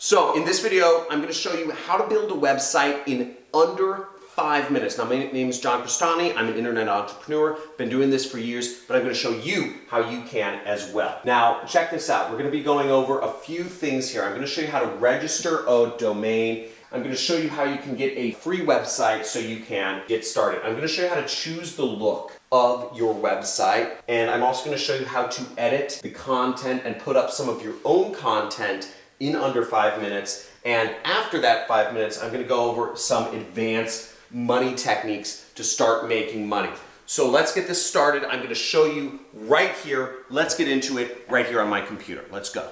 So in this video, I'm gonna show you how to build a website in under five minutes. Now, my name is John Crestani. I'm an internet entrepreneur. Been doing this for years, but I'm gonna show you how you can as well. Now, check this out. We're gonna be going over a few things here. I'm gonna show you how to register a domain. I'm gonna show you how you can get a free website so you can get started. I'm gonna show you how to choose the look of your website. And I'm also gonna show you how to edit the content and put up some of your own content in under five minutes. And after that five minutes, I'm gonna go over some advanced money techniques to start making money. So let's get this started. I'm gonna show you right here. Let's get into it right here on my computer. Let's go.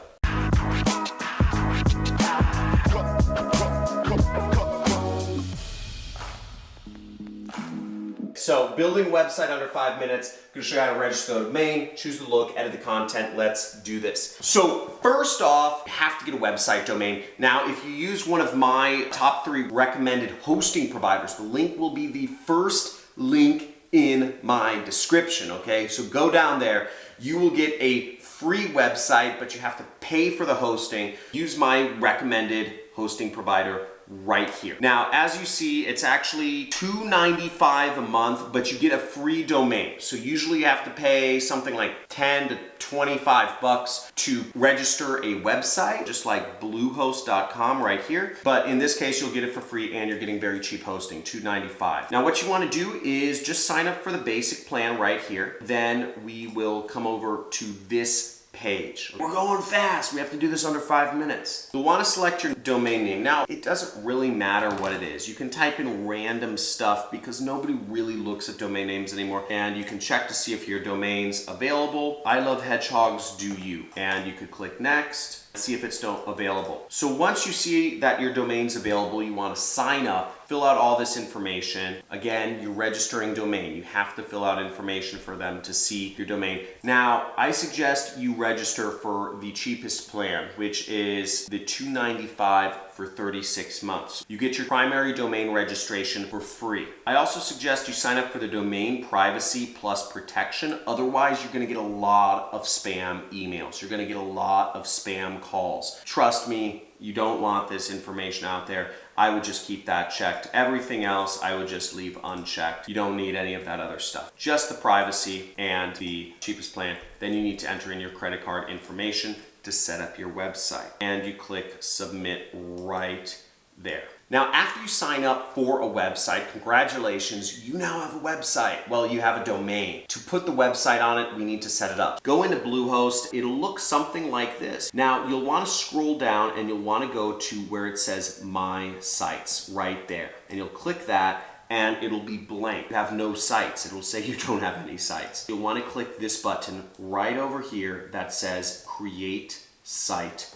So building website under five minutes, I'm gonna show you how to register the domain, choose the look, edit the content, let's do this. So first off, you have to get a website domain. Now, if you use one of my top three recommended hosting providers, the link will be the first link in my description, okay? So go down there, you will get a free website, but you have to pay for the hosting. Use my recommended hosting provider right here. Now, as you see, it's actually $2.95 a month, but you get a free domain. So usually you have to pay something like 10 to 25 bucks to register a website, just like bluehost.com right here. But in this case, you'll get it for free and you're getting very cheap hosting, $2.95. Now, what you wanna do is just sign up for the basic plan right here. Then we will come over to this page. We're going fast. We have to do this under five minutes. You'll want to select your domain name. Now, it doesn't really matter what it is. You can type in random stuff because nobody really looks at domain names anymore. And you can check to see if your domain's available. I love hedgehogs, do you? And you could click next see if it's still available. So once you see that your domain's available, you want to sign up fill out all this information. Again, you're registering domain. You have to fill out information for them to see your domain. Now, I suggest you register for the cheapest plan, which is the 295 for 36 months. You get your primary domain registration for free. I also suggest you sign up for the domain privacy plus protection. Otherwise, you're gonna get a lot of spam emails. You're gonna get a lot of spam calls. Trust me, you don't want this information out there. I would just keep that checked. Everything else, I would just leave unchecked. You don't need any of that other stuff. Just the privacy and the cheapest plan. Then you need to enter in your credit card information to set up your website. And you click submit right there. Now, after you sign up for a website, congratulations, you now have a website. Well, you have a domain. To put the website on it, we need to set it up. Go into Bluehost, it'll look something like this. Now, you'll wanna scroll down and you'll wanna go to where it says My Sites, right there. And you'll click that and it'll be blank. You have no sites. It'll say you don't have any sites. You'll wanna click this button right over here that says Create Site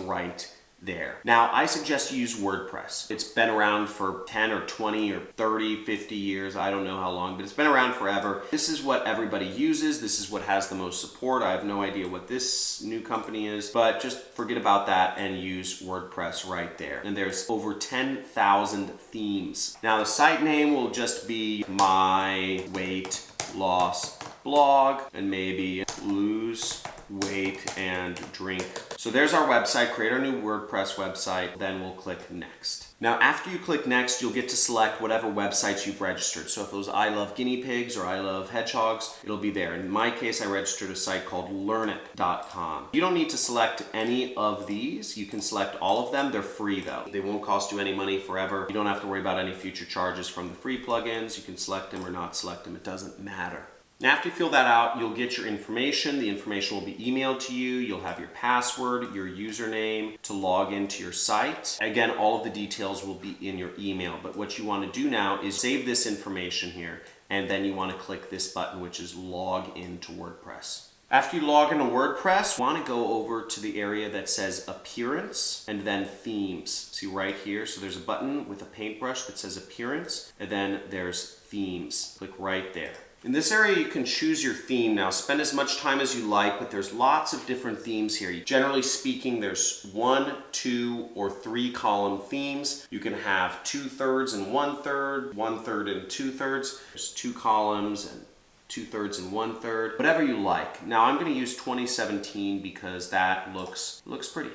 right there. Now, I suggest you use WordPress. It's been around for 10 or 20 or 30, 50 years. I don't know how long, but it's been around forever. This is what everybody uses. This is what has the most support. I have no idea what this new company is, but just forget about that and use WordPress right there. And there's over 10,000 themes. Now, the site name will just be my weight loss blog and maybe lose weight, and drink. So there's our website, create our new WordPress website, then we'll click next. Now after you click next, you'll get to select whatever websites you've registered. So if it was I love guinea pigs or I love hedgehogs, it'll be there. In my case, I registered a site called learnit.com. You don't need to select any of these. You can select all of them. They're free though. They won't cost you any money forever. You don't have to worry about any future charges from the free plugins. You can select them or not select them. It doesn't matter. Now after you fill that out, you'll get your information. The information will be emailed to you. You'll have your password, your username to log into your site. Again, all of the details will be in your email. But what you want to do now is save this information here. And then you want to click this button, which is log into WordPress. After you log into WordPress, you want to go over to the area that says Appearance and then Themes. See right here? So there's a button with a paintbrush that says Appearance and then there's Themes. Click right there. In this area, you can choose your theme. Now, spend as much time as you like, but there's lots of different themes here. Generally speaking, there's one, two, or three column themes. You can have two thirds and one third, one third and two thirds. There's two columns and two thirds and one third, whatever you like. Now, I'm gonna use 2017 because that looks, looks pretty.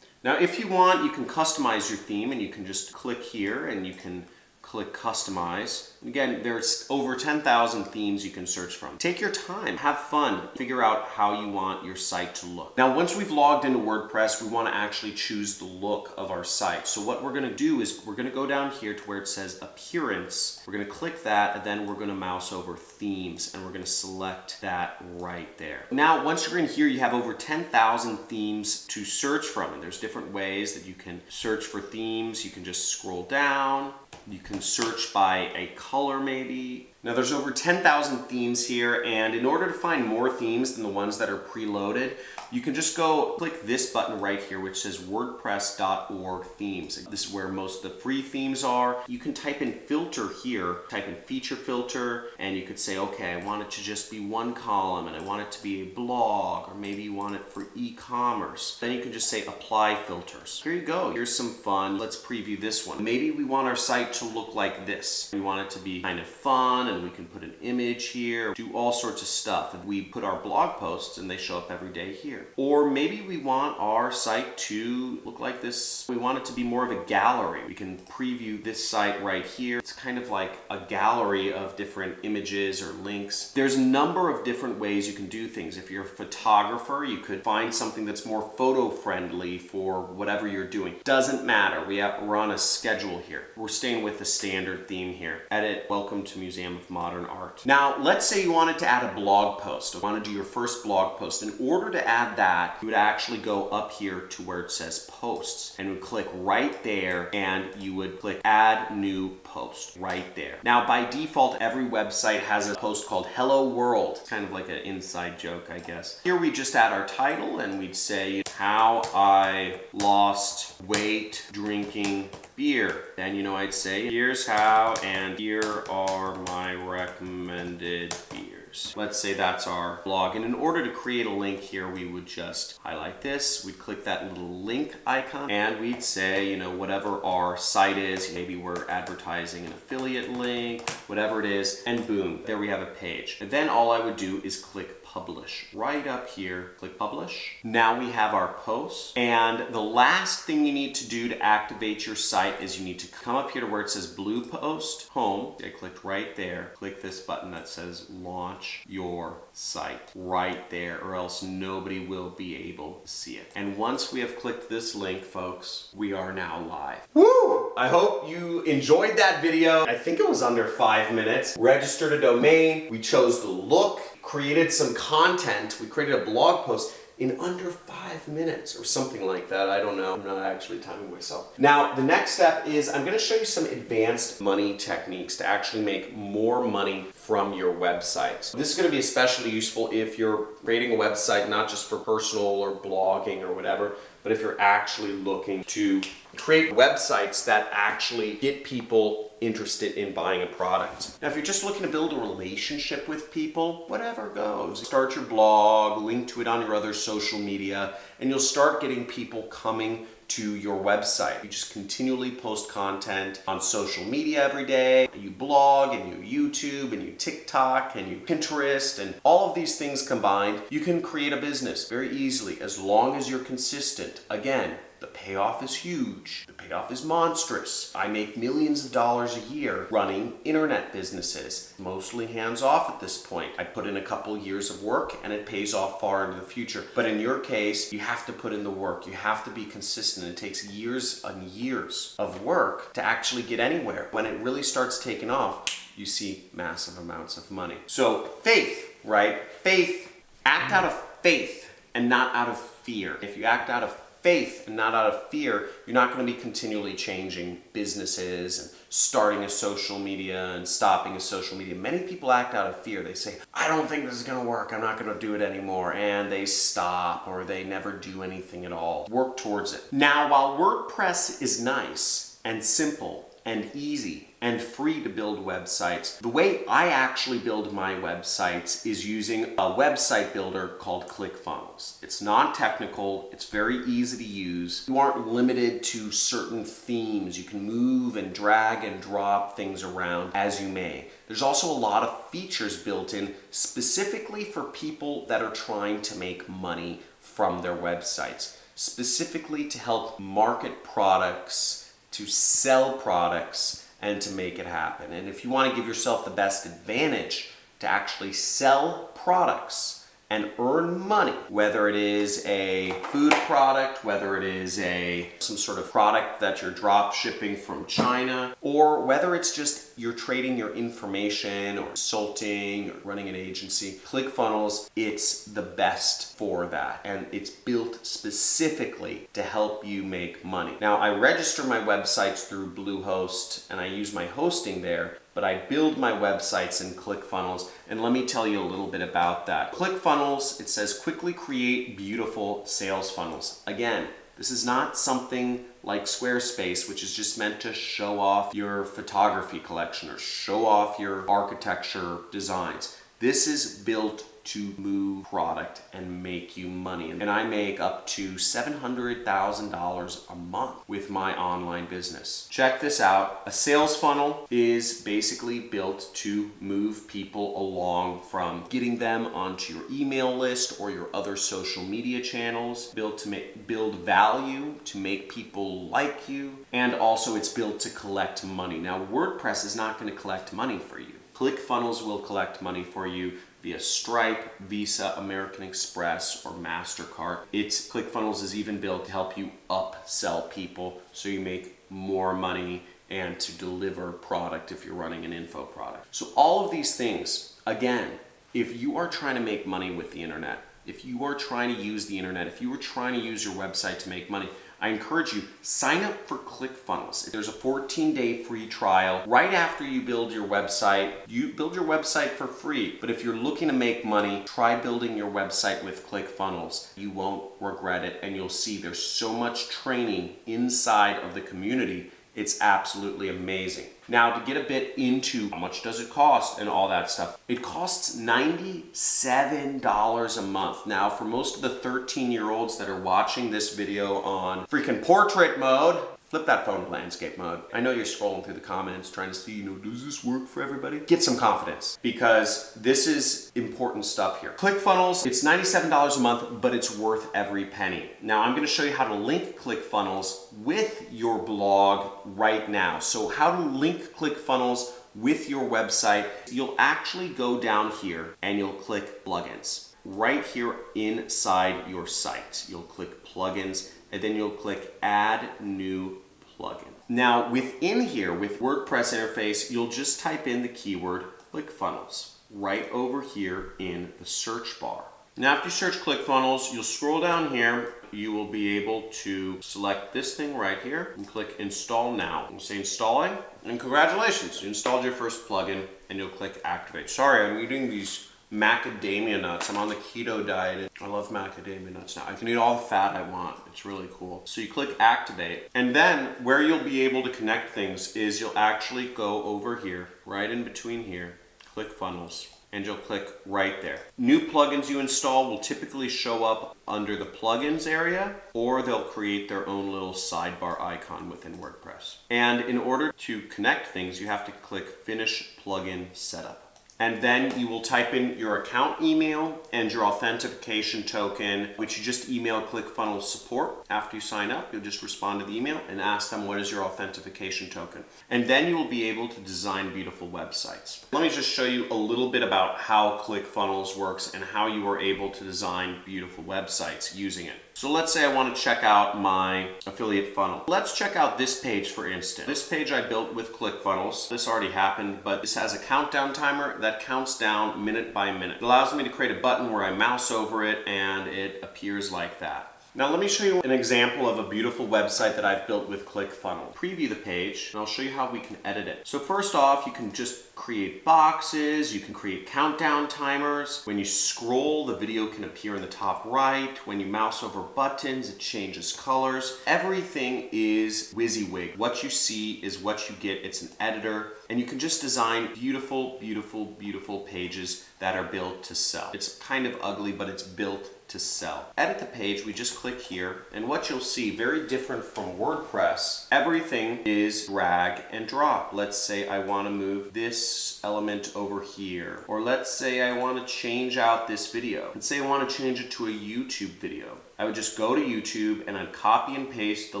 Now, if you want, you can customize your theme and you can just click here and you can click customize. Again, there's over 10,000 themes you can search from. Take your time, have fun, figure out how you want your site to look. Now, once we've logged into WordPress, we wanna actually choose the look of our site. So what we're gonna do is we're gonna go down here to where it says appearance. We're gonna click that and then we're gonna mouse over themes and we're gonna select that right there. Now, once you're in here, you have over 10,000 themes to search from and there's different ways that you can search for themes. You can just scroll down, you can search by a color maybe. Now there's over 10,000 themes here and in order to find more themes than the ones that are preloaded, you can just go click this button right here which says wordpress.org themes. This is where most of the free themes are. You can type in filter here, type in feature filter and you could say okay I want it to just be one column and I want it to be a blog or maybe you want it for e-commerce. Then you can just say apply filters. Here you go. Here's some fun. Let's preview this one. Maybe we want our site to look like this. We want it to be kind of fun and we can put an image here, do all sorts of stuff. And we put our blog posts and they show up every day here. Or maybe we want our site to look like this. We want it to be more of a gallery. We can preview this site right here. It's kind of like a gallery of different images or links. There's a number of different ways you can do things. If you're a photographer, you could find something that's more photo friendly for whatever you're doing. Doesn't matter. We have, we're on a schedule here. We're staying with the standard theme here. Edit, welcome to Museum of Modern Art. Now, let's say you wanted to add a blog post. You want to do your first blog post. In order to add that, you would actually go up here to where it says posts and would click right there and you would click add new post right there. Now, by default, every website has a post called Hello World. It's kind of like an inside joke, I guess. Here we just add our title and we'd say how I lost weight drinking beer. Then, you know, I'd say, here's how, and here are my recommended beers. Let's say that's our blog. And in order to create a link here, we would just highlight this. We'd click that little link icon and we'd say, you know, whatever our site is, maybe we're advertising an affiliate link, whatever it is, and boom, there we have a page. And then all I would do is click publish. Right up here, click publish. Now we have our post. And the last thing you need to do to activate your site is you need to come up here to where it says Bluehost, home. I clicked right there. Click this button that says launch your site right there or else nobody will be able to see it. And once we have clicked this link, folks, we are now live. Woo! I hope you enjoyed that video. I think it was under five minutes. Registered a domain. We chose the look created some content, we created a blog post in under five minutes or something like that. I don't know. I'm not actually timing myself. Now, the next step is I'm gonna show you some advanced money techniques to actually make more money from your website. This is gonna be especially useful if you're creating a website not just for personal or blogging or whatever, but if you're actually looking to create websites that actually get people interested in buying a product. Now, if you're just looking to build a relationship with people, whatever goes. Start your blog, link to it on your other social media, and you'll start getting people coming to your website. You just continually post content on social media every day. You blog and you YouTube and you TikTok and you Pinterest and all of these things combined, you can create a business very easily as long as you're consistent. Again, the payoff is huge. The payoff is monstrous. I make millions of dollars a year running internet businesses, mostly hands off at this point. I put in a couple years of work and it pays off far into the future. But in your case, you have to put in the work. You have to be consistent. It takes years and years of work to actually get anywhere. When it really starts taking off, you see massive amounts of money. So faith, right? Faith, act out of faith and not out of fear. If you act out of faith and not out of fear, you're not going to be continually changing businesses and starting a social media and stopping a social media. Many people act out of fear. They say, I don't think this is going to work. I'm not going to do it anymore. And they stop or they never do anything at all. Work towards it. Now, while WordPress is nice and simple and easy and free to build websites. The way I actually build my websites is using a website builder called ClickFunnels. It's non-technical, it's very easy to use. You aren't limited to certain themes. You can move and drag and drop things around as you may. There's also a lot of features built in specifically for people that are trying to make money from their websites. specifically to help market products, to sell products, and to make it happen. And if you want to give yourself the best advantage to actually sell products, and earn money, whether it is a food product, whether it is a some sort of product that you're drop shipping from China, or whether it's just you're trading your information or consulting or running an agency, ClickFunnels, it's the best for that. And it's built specifically to help you make money. Now, I register my websites through Bluehost and I use my hosting there, but I build my websites in ClickFunnels, and let me tell you a little bit about that. ClickFunnels, it says quickly create beautiful sales funnels. Again, this is not something like Squarespace, which is just meant to show off your photography collection or show off your architecture designs. This is built to move product and make you money. And I make up to $700,000 a month with my online business. Check this out. A sales funnel is basically built to move people along from getting them onto your email list or your other social media channels, built to make, build value, to make people like you, and also it's built to collect money. Now WordPress is not going to collect money for you. ClickFunnels will collect money for you via Stripe, Visa, American Express, or MasterCard. It's ClickFunnels is even built to help you upsell people so you make more money and to deliver product if you're running an info product. So all of these things, again, if you are trying to make money with the internet, if you are trying to use the internet, if you are trying to use your website to make money, I encourage you, sign up for ClickFunnels. There's a 14 day free trial. Right after you build your website, you build your website for free. But if you're looking to make money, try building your website with ClickFunnels. You won't regret it and you'll see there's so much training inside of the community it's absolutely amazing. Now to get a bit into how much does it cost and all that stuff, it costs $97 a month. Now for most of the 13 year olds that are watching this video on freaking portrait mode, Flip that phone to landscape mode. I know you're scrolling through the comments trying to see, you know, does this work for everybody? Get some confidence because this is important stuff here. ClickFunnels, it's $97 a month, but it's worth every penny. Now I'm gonna show you how to link ClickFunnels with your blog right now. So how to link ClickFunnels with your website, you'll actually go down here and you'll click plugins. Right here inside your site, you'll click plugins and then you'll click add new plugin. Now within here with WordPress interface, you'll just type in the keyword ClickFunnels right over here in the search bar. Now after you search ClickFunnels, you'll scroll down here, you will be able to select this thing right here and click install now. You'll say installing and congratulations, you installed your first plugin and you'll click activate. Sorry, I'm eating these macadamia nuts. I'm on the keto diet. I love macadamia nuts now. I can eat all the fat I want. It's really cool. So you click activate and then where you'll be able to connect things is you'll actually go over here, right in between here, ClickFunnels and you'll click right there. New plugins you install will typically show up under the plugins area or they'll create their own little sidebar icon within WordPress. And in order to connect things, you have to click finish plugin setup and then you will type in your account email and your authentication token, which you just email ClickFunnels support. After you sign up, you'll just respond to the email and ask them what is your authentication token. And then you will be able to design beautiful websites. Let me just show you a little bit about how ClickFunnels works and how you are able to design beautiful websites using it. So let's say I want to check out my affiliate funnel. Let's check out this page for instance. This page I built with ClickFunnels. This already happened, but this has a countdown timer that counts down minute by minute. It allows me to create a button where I mouse over it and it appears like that. Now let me show you an example of a beautiful website that I've built with ClickFunnels. Preview the page and I'll show you how we can edit it. So first off, you can just create boxes, you can create countdown timers. When you scroll, the video can appear in the top right. When you mouse over buttons, it changes colors. Everything is WYSIWYG. What you see is what you get. It's an editor and you can just design beautiful, beautiful, beautiful pages that are built to sell. It's kind of ugly, but it's built to sell. Edit the page, we just click here, and what you'll see, very different from WordPress, everything is drag and drop. Let's say I wanna move this element over here, or let's say I wanna change out this video. Let's say I wanna change it to a YouTube video. I would just go to YouTube and I'd copy and paste the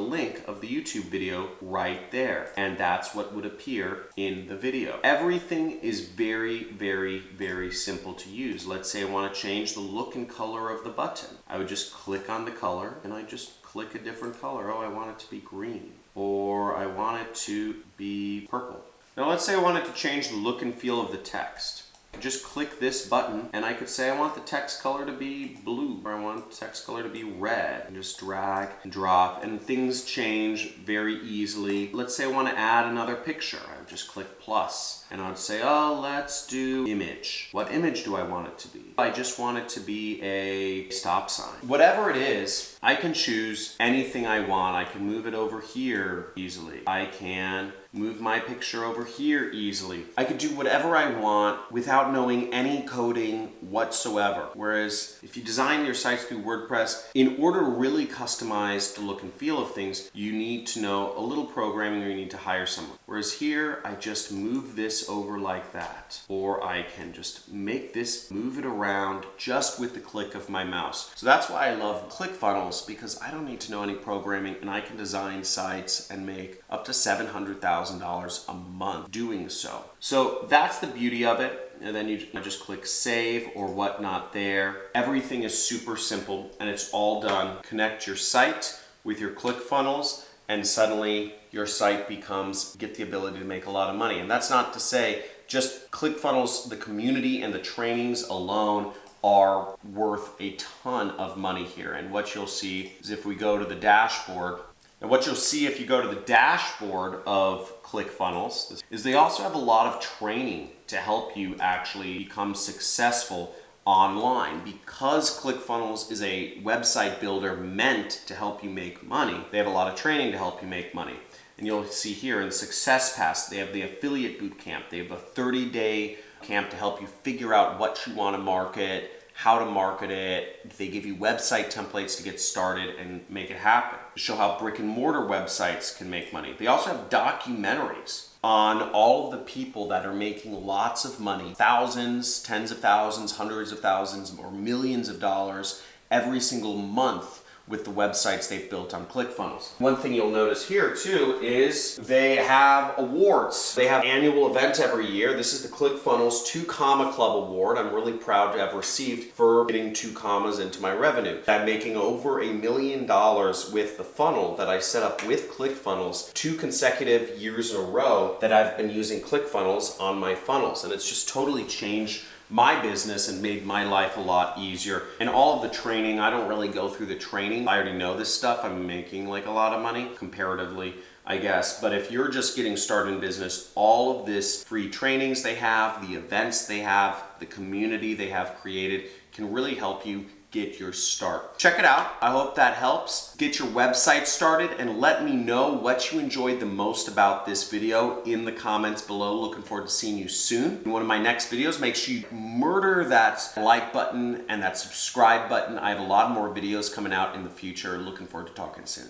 link of the YouTube video right there. And that's what would appear in the video. Everything is very, very, very simple to use. Let's say I want to change the look and color of the button. I would just click on the color and I just click a different color. Oh, I want it to be green or I want it to be purple. Now let's say I wanted to change the look and feel of the text just click this button and I could say I want the text color to be blue or I want text color to be red and just drag and drop and things change very easily. Let's say I want to add another picture. I would just click plus and I would say, oh, let's do image. What image do I want it to be? I just want it to be a stop sign. Whatever it is, I can choose anything I want. I can move it over here easily. I can move my picture over here easily. I could do whatever I want without knowing any coding whatsoever. Whereas if you design your sites through WordPress, in order to really customize the look and feel of things, you need to know a little programming or you need to hire someone. Whereas here, I just move this over like that. Or I can just make this, move it around just with the click of my mouse. So that's why I love ClickFunnels because I don't need to know any programming and I can design sites and make up to 700,000 $1,000 a month doing so. So that's the beauty of it. And then you just click save or whatnot there. Everything is super simple and it's all done. Connect your site with your ClickFunnels and suddenly your site becomes, get the ability to make a lot of money. And that's not to say just ClickFunnels, the community and the trainings alone are worth a ton of money here. And what you'll see is if we go to the dashboard, and what you'll see if you go to the dashboard of ClickFunnels is they also have a lot of training to help you actually become successful online. Because ClickFunnels is a website builder meant to help you make money, they have a lot of training to help you make money. And you'll see here in Success Pass, they have the affiliate boot camp. They have a 30 day camp to help you figure out what you want to market, how to market it. They give you website templates to get started and make it happen. Show how brick and mortar websites can make money. They also have documentaries on all of the people that are making lots of money, thousands, tens of thousands, hundreds of thousands, or millions of dollars every single month with the websites they've built on ClickFunnels. One thing you'll notice here too is they have awards. They have annual event every year. This is the ClickFunnels 2 Comma Club Award. I'm really proud to have received for getting two commas into my revenue. I'm making over a million dollars with the funnel that I set up with ClickFunnels two consecutive years in a row that I've been using ClickFunnels on my funnels. And it's just totally changed my business and made my life a lot easier. And all of the training, I don't really go through the training. I already know this stuff. I'm making like a lot of money comparatively. I guess. But if you're just getting started in business, all of this free trainings they have, the events they have, the community they have created can really help you get your start. Check it out. I hope that helps. Get your website started and let me know what you enjoyed the most about this video in the comments below. Looking forward to seeing you soon. In one of my next videos, make sure you murder that like button and that subscribe button. I have a lot more videos coming out in the future. Looking forward to talking soon.